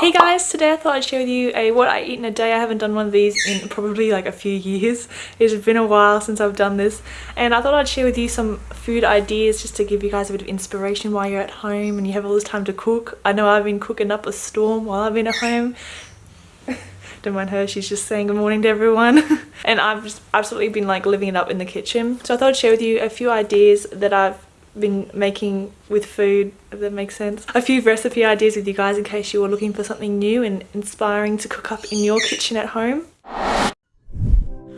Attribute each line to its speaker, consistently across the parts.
Speaker 1: Hey guys, today I thought I'd share with you a what I eat in a day. I haven't done one of these in probably like a few years. It's been a while since I've done this and I thought I'd share with you some food ideas just to give you guys a bit of inspiration while you're at home and you have all this time to cook. I know I've been cooking up a storm while I've been at home. Don't mind her, she's just saying good morning to everyone. and I've just absolutely been like living it up in the kitchen. So I thought I'd share with you a few ideas that I've been making with food, if that makes sense. A few recipe ideas with you guys in case you were looking for something new and inspiring to cook up in your kitchen at home.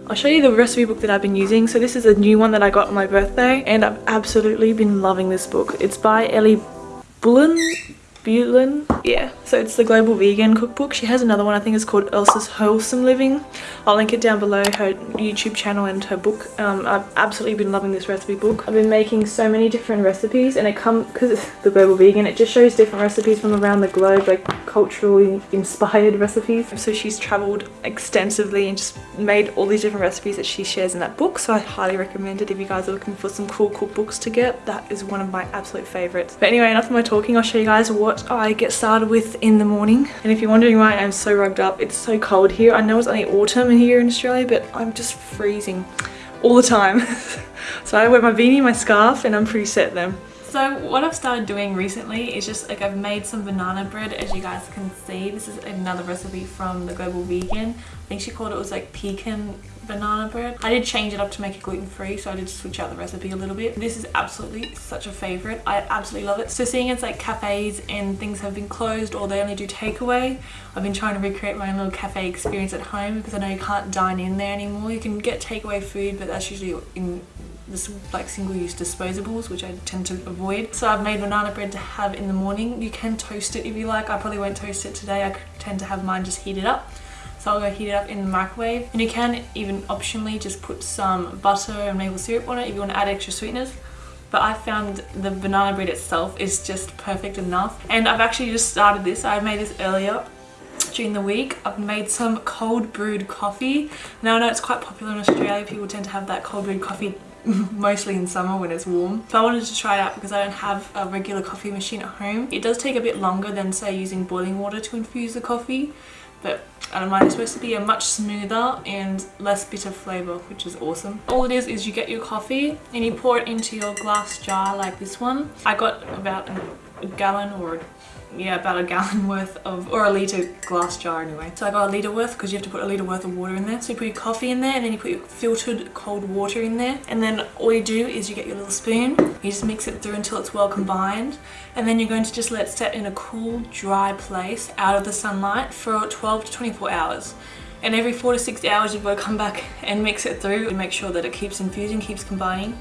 Speaker 1: I'll show you the recipe book that I've been using. So this is a new one that I got on my birthday and I've absolutely been loving this book. It's by Ellie Bullen Bullen. Yeah, so it's the Global Vegan Cookbook. She has another one, I think it's called Elsa's Wholesome Living. I'll link it down below, her YouTube channel and her book. Um, I've absolutely been loving this recipe book. I've been making so many different recipes and it comes, because it's the Global Vegan, it just shows different recipes from around the globe, like culturally inspired recipes. So she's traveled extensively and just made all these different recipes that she shares in that book. So I highly recommend it if you guys are looking for some cool cookbooks to get. That is one of my absolute favorites. But anyway, enough of my talking. I'll show you guys what what I get started with in the morning. And if you're wondering why I'm so rugged up, it's so cold here. I know it's only autumn here in Australia, but I'm just freezing all the time. so I wear my beanie, my scarf, and I'm pretty set then. So what I've started doing recently is just like I've made some banana bread as you guys can see. This is another recipe from the Global Vegan. I think she called it was like pecan banana bread. I did change it up to make it gluten-free so I did switch out the recipe a little bit. This is absolutely such a favorite. I absolutely love it. So seeing it's like cafes and things have been closed or they only do takeaway, I've been trying to recreate my own little cafe experience at home because I know you can't dine in there anymore. You can get takeaway food but that's usually in this like single-use disposables which I tend to avoid. So I've made banana bread to have in the morning. You can toast it if you like. I probably won't toast it today. I tend to have mine just heated up so I'll go heat it up in the microwave. And you can even optionally just put some butter and maple syrup on it if you want to add extra sweetness but I found the banana bread itself is just perfect enough. And I've actually just started this. I made this earlier during the week. I've made some cold brewed coffee. Now I know it's quite popular in Australia. People tend to have that cold brewed coffee mostly in summer when it's warm. So I wanted to try it out because I don't have a regular coffee machine at home. It does take a bit longer than say using boiling water to infuse the coffee but I don't mind. It's supposed to be a much smoother and less bitter flavour, which is awesome. All it is is you get your coffee and you pour it into your glass jar like this one. I got about a gallon or yeah, about a gallon worth of, or a litre glass jar anyway. So I got a litre worth because you have to put a litre worth of water in there. So you put your coffee in there and then you put your filtered cold water in there. And then all you do is you get your little spoon, you just mix it through until it's well combined. And then you're going to just let it set in a cool, dry place out of the sunlight for 12 to 24 hours. And every four to six hours you've got to come back and mix it through and make sure that it keeps infusing, keeps combining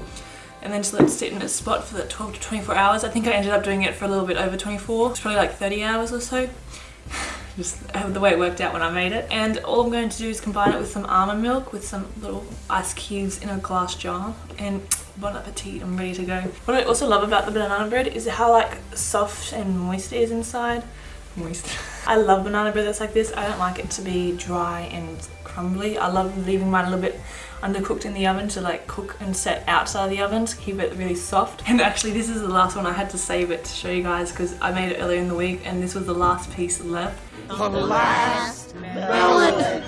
Speaker 1: and then just let it sit in a spot for the 12 to 24 hours. I think I ended up doing it for a little bit over 24. It's probably like 30 hours or so. just the way it worked out when I made it. And all I'm going to do is combine it with some almond milk with some little ice cubes in a glass jar and bon appetit, I'm ready to go. What I also love about the banana bread is how like soft and moist it is inside. Moist. I love banana bread that's like this. I don't like it to be dry and crumbly. I love leaving mine a little bit undercooked in the oven to like cook and set outside the oven to keep it really soft. And actually this is the last one. I had to save it to show you guys because I made it earlier in the week and this was the last piece left. The last melon.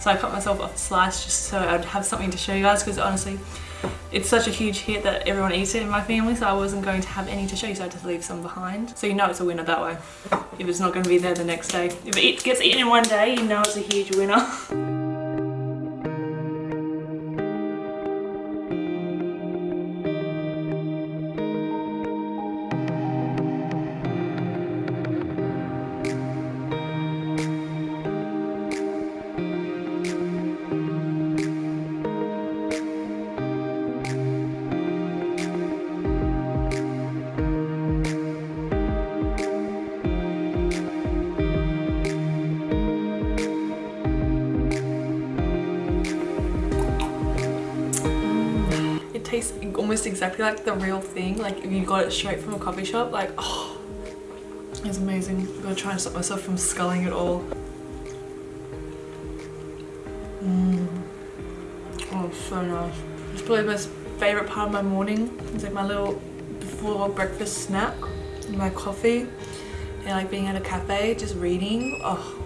Speaker 1: So I cut myself off a slice just so I'd have something to show you guys because honestly it's such a huge hit that everyone eats it in my family so I wasn't going to have any to show you so I had to leave some behind. So you know it's a winner that way if it's not going to be there the next day. If it gets eaten in one day you know it's a huge winner. exactly like the real thing. Like if you got it straight from a coffee shop, like oh, it's amazing. I'm gonna try and stop myself from sculling it all. Mmm. Oh, so nice. It's probably most favorite part of my morning. It's like my little before breakfast snack, my coffee and like being at a cafe just reading oh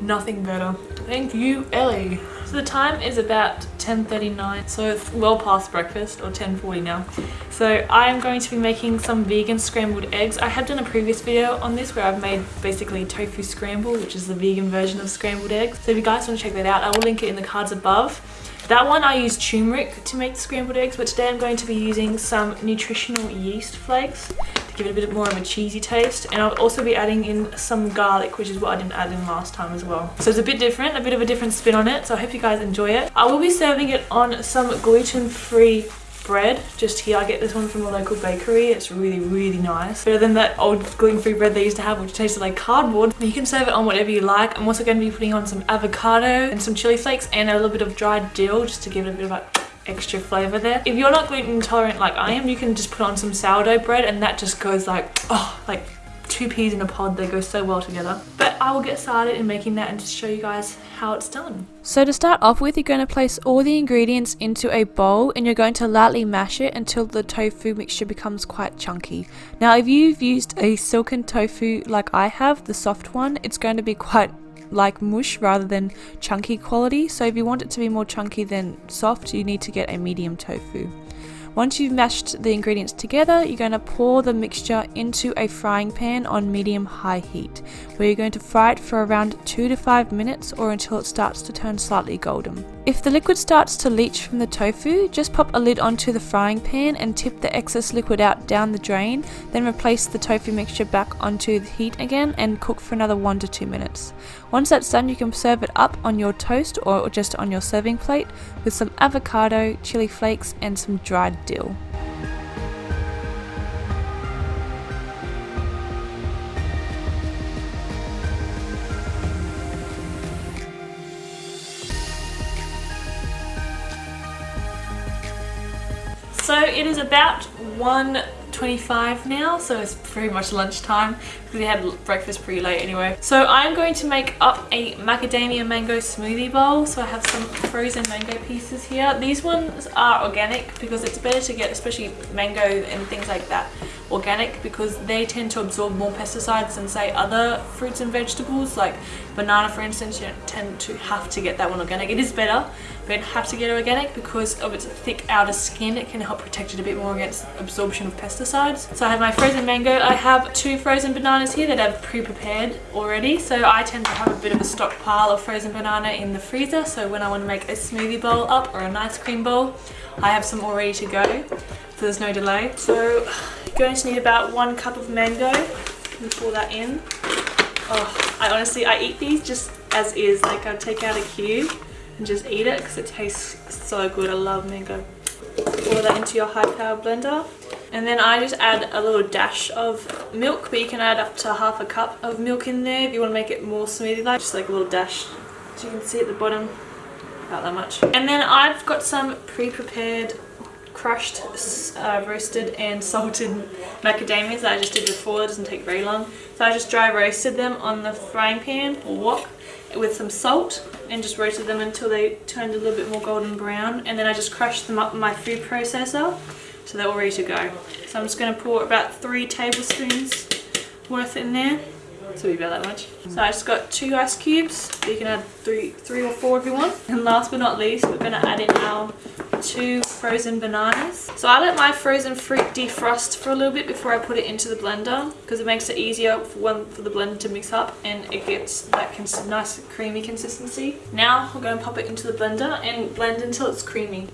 Speaker 1: nothing better thank you ellie so the time is about 10.39 so it's well past breakfast or 10.40 now. So I am going to be making some vegan scrambled eggs. I have done a previous video on this where I've made basically tofu scramble which is the vegan version of scrambled eggs. So if you guys want to check that out I will link it in the cards above. That one I use turmeric to make the scrambled eggs, but today I'm going to be using some nutritional yeast flakes give it a bit more of a cheesy taste. And I'll also be adding in some garlic, which is what I didn't add in last time as well. So it's a bit different, a bit of a different spin on it. So I hope you guys enjoy it. I will be serving it on some gluten-free bread just here i get this one from a local bakery it's really really nice better than that old gluten-free bread they used to have which tasted like cardboard you can serve it on whatever you like i'm also going to be putting on some avocado and some chili flakes and a little bit of dried dill just to give it a bit of a extra flavor there. If you're not gluten intolerant like i am you can just put on some sourdough bread and that just goes like oh like two peas in a pod they go so well together. But i will get started in making that and just show you guys how it's done.
Speaker 2: So to start off with you're going to place all the ingredients into a bowl and you're going to lightly mash it until the tofu mixture becomes quite chunky. Now if you've used a silken tofu like i have the soft one it's going to be quite like mush rather than chunky quality so if you want it to be more chunky than soft you need to get a medium tofu once you've mashed the ingredients together, you're going to pour the mixture into a frying pan on medium-high heat, where you're going to fry it for around 2 to 5 minutes or until it starts to turn slightly golden. If the liquid starts to leach from the tofu, just pop a lid onto the frying pan and tip the excess liquid out down the drain, then replace the tofu mixture back onto the heat again and cook for another 1 to 2 minutes. Once that's done you can serve it up on your toast or just on your serving plate with some avocado, chili flakes and some dried dill.
Speaker 1: So it is about 1.25 now, so it's pretty much lunchtime because we had breakfast pretty late anyway. So I'm going to make up a macadamia mango smoothie bowl. So I have some frozen mango pieces here. These ones are organic because it's better to get especially mango and things like that organic because they tend to absorb more pesticides than say other fruits and vegetables like banana for instance you tend to have to get that one organic it is better but have to get organic because of its thick outer skin it can help protect it a bit more against absorption of pesticides so I have my frozen mango I have two frozen bananas here that I've pre-prepared already so I tend to have a bit of a stockpile of frozen banana in the freezer so when I want to make a smoothie bowl up or an ice cream bowl I have some all ready to go so there's no delay. So you're going to need about one cup of mango and pour that in. Oh, I honestly, I eat these just as is. Like I take out a cube and just eat it because it tastes so good. I love mango. Pour that into your high power blender. And then I just add a little dash of milk, but you can add up to half a cup of milk in there if you want to make it more smoothie-like. Just like a little dash. As you can see at the bottom, about that much. And then I've got some pre-prepared crushed, uh, roasted and salted macadamias that I just did before. It doesn't take very long. So I just dry roasted them on the frying pan or wok with some salt and just roasted them until they turned a little bit more golden brown. And then I just crushed them up in my food processor so they're all ready to go. So I'm just going to pour about three tablespoons worth in there. So be about that much. So I just got two ice cubes. You can add three, three or four if you want. And last but not least, we're going to add in our two frozen bananas. So I let my frozen fruit defrost for a little bit before I put it into the blender because it makes it easier for one for the blender to mix up and it gets that nice creamy consistency. Now we're going to pop it into the blender and blend until it's creamy.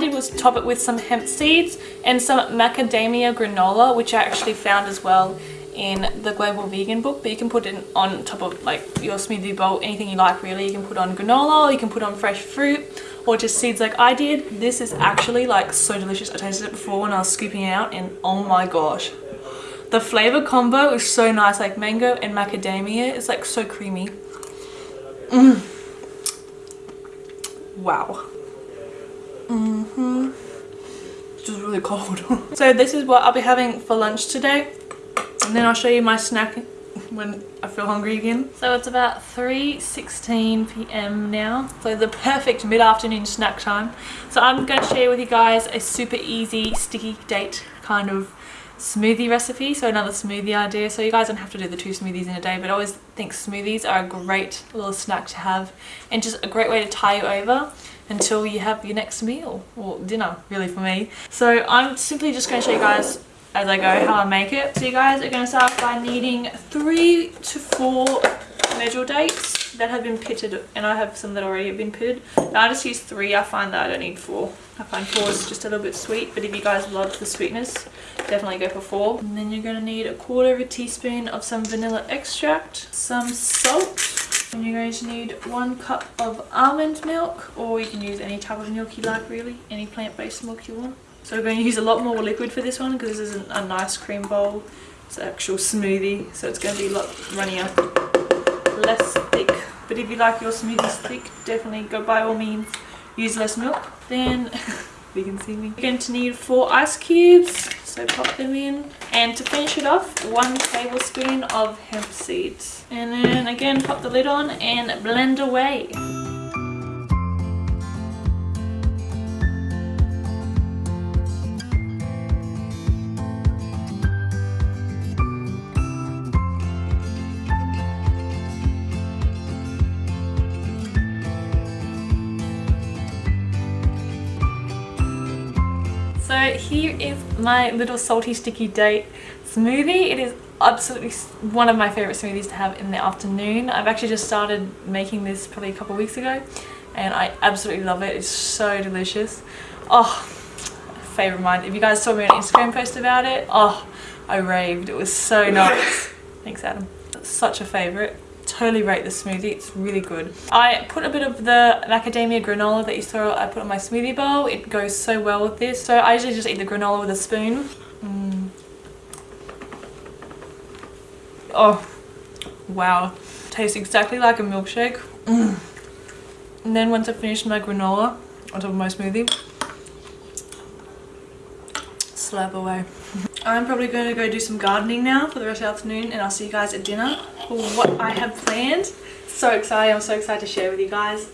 Speaker 1: Did was top it with some hemp seeds and some macadamia granola, which I actually found as well in the Global Vegan book, but you can put it on top of like your smoothie bowl, anything you like really. You can put on granola, you can put on fresh fruit, or just seeds like I did. This is actually like so delicious. I tasted it before when I was scooping it out and oh my gosh. The flavor combo is so nice, like mango and macadamia. It's like so creamy. Mm. Wow. Mm-hmm. It's just really cold. so this is what I'll be having for lunch today. And then I'll show you my snack when I feel hungry again. So it's about 3.16 p.m. now. So the perfect mid-afternoon snack time. So I'm going to share with you guys a super easy sticky date kind of smoothie recipe so another smoothie idea. So you guys don't have to do the two smoothies in a day but I always think smoothies are a great little snack to have and just a great way to tie you over until you have your next meal or dinner really for me. So I'm simply just going to show you guys as I go how I make it. So you guys are going to start by needing three to four medjool dates that have been pitted and I have some that already have been pitted. Now I just use three. I find that I don't need four. I find four is just a little bit sweet but if you guys love the sweetness definitely go for four. And then you're going to need a quarter of a teaspoon of some vanilla extract some salt and you're going to need one cup of almond milk or you can use any type of milk you like really any plant-based milk you want. So we're going to use a lot more liquid for this one because this isn't a nice cream bowl it's an actual smoothie so it's going to be a lot runnier less thick. But if you like your smoothies thick definitely go by all means use less milk. Then you can see me. You're going to need four ice cubes so pop them in. And to finish it off one tablespoon of hemp seeds. And then again pop the lid on and blend away. So here my little salty sticky date smoothie. It is absolutely one of my favorite smoothies to have in the afternoon. I've actually just started making this probably a couple weeks ago and I absolutely love it. It's so delicious. Oh, favorite of mine. If you guys saw me on Instagram post about it, oh, I raved. It was so nice. Thanks, Adam. Such a favorite totally rate the smoothie it's really good. I put a bit of the macadamia granola that you saw i put on my smoothie bowl it goes so well with this. So i usually just eat the granola with a spoon. Mm. oh wow tastes exactly like a milkshake. Mm. and then once i finish my granola on top of my smoothie slap away. I'm probably going to go do some gardening now for the rest of the afternoon and I'll see you guys at dinner what I have planned. So excited, I'm so excited to share with you guys.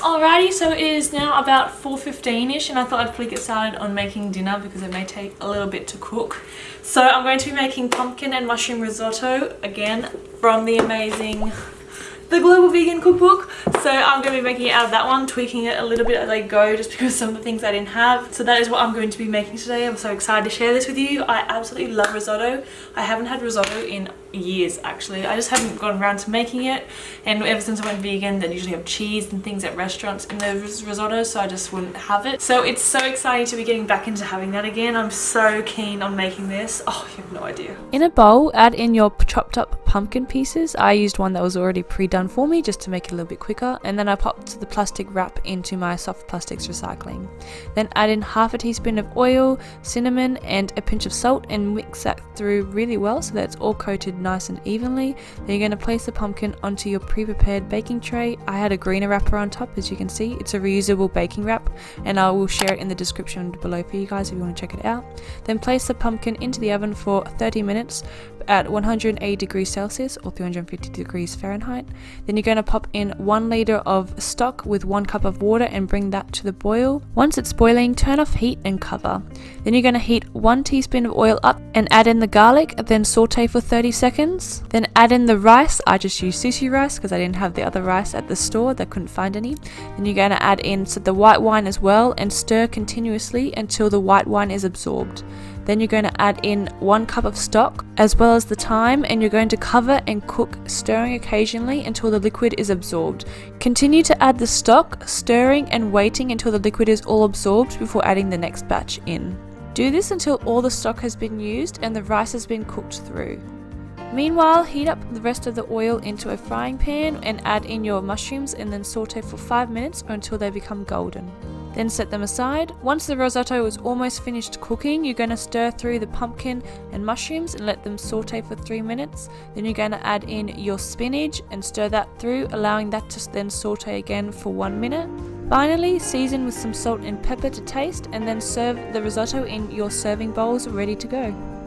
Speaker 1: Alrighty, so it is now about 4.15ish and I thought I'd quickly get started on making dinner because it may take a little bit to cook. So I'm going to be making pumpkin and mushroom risotto again from the amazing the Global Vegan Cookbook. So I'm going to be making it out of that one, tweaking it a little bit as I go just because some of the things I didn't have. So that is what I'm going to be making today. I'm so excited to share this with you. I absolutely love risotto. I haven't had risotto in years actually. I just haven't gotten around to making it and ever since I went vegan they usually have cheese and things at restaurants in the risotto so I just wouldn't have it. So it's so exciting to be getting back into having that again. I'm so keen on making this. Oh, you have no idea.
Speaker 2: In a bowl, add in your chopped up pumpkin pieces. I used one that was already pre-done for me just to make it a little bit quicker and then I popped the plastic wrap into my soft plastics recycling. Then add in half a teaspoon of oil, cinnamon and a pinch of salt and mix that through really well so that it's all coated nice and evenly. Then you're going to place the pumpkin onto your pre-prepared baking tray. I had a greener wrapper on top as you can see. It's a reusable baking wrap and I will share it in the description below for you guys if you want to check it out. Then place the pumpkin into the oven for 30 minutes at 180 degrees Celsius or 350 degrees Fahrenheit. Then you're going to pop in 1 litre of stock with 1 cup of water and bring that to the boil. Once it's boiling, turn off heat and cover. Then you're going to heat 1 teaspoon of oil up and add in the garlic, then saute for 30 seconds. Then add in the rice. I just used sushi rice because I didn't have the other rice at the store, I couldn't find any. Then you're going to add in the white wine as well and stir continuously until the white wine is absorbed. Then you're going to add in one cup of stock as well as the thyme and you're going to cover and cook stirring occasionally until the liquid is absorbed. Continue to add the stock, stirring and waiting until the liquid is all absorbed before adding the next batch in. Do this until all the stock has been used and the rice has been cooked through. Meanwhile, heat up the rest of the oil into a frying pan and add in your mushrooms and then saute for 5 minutes or until they become golden. Then set them aside. Once the risotto is almost finished cooking, you're going to stir through the pumpkin and mushrooms and let them saute for 3 minutes. Then you're going to add in your spinach and stir that through, allowing that to then saute again for 1 minute. Finally, season with some salt and pepper to taste and then serve the risotto in your serving bowls ready to go.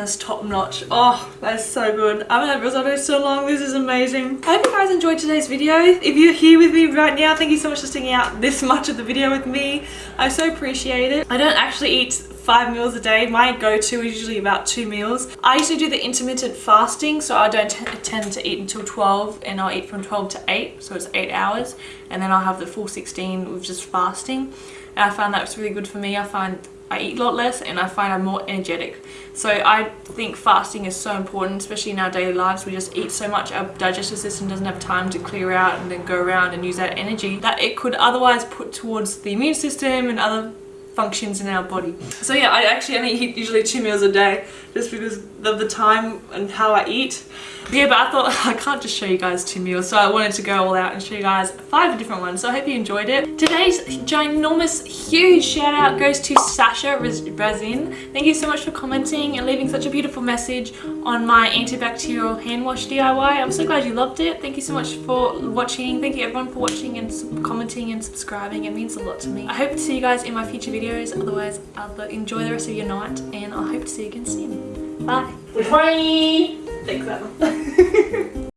Speaker 1: That's top notch. Oh, that's so good. I haven't had risotto so long. This is amazing. I hope you guys enjoyed today's video. If you're here with me right now, thank you so much for sticking out this much of the video with me. I so appreciate it. I don't actually eat five meals a day. My go-to is usually about two meals. I usually do the intermittent fasting, so I don't tend to eat until 12 and I'll eat from 12 to 8, so it's 8 hours. And then I'll have the full 16 with just fasting. And I find that's really good for me. I find I eat a lot less and I find I'm more energetic. So I think fasting is so important, especially in our daily lives. We just eat so much, our digestive system doesn't have time to clear out and then go around and use that energy that it could otherwise put towards the immune system and other functions in our body. So yeah, I actually only eat usually two meals a day just because of the time and how I eat. Yeah, but I thought I can't just show you guys two meals, so I wanted to go all out and show you guys five different ones. So I hope you enjoyed it. Today's ginormous, huge shout out goes to Sasha Razin. Thank you so much for commenting and leaving such a beautiful message on my antibacterial hand wash DIY. I'm so glad you loved it. Thank you so much for watching. Thank you everyone for watching and commenting and subscribing. It means a lot to me. I hope to see you guys in my future videos. Otherwise, uh, I'll enjoy the rest of your night and I hope to see you again soon. Bye. Bye. Thanks, Emma.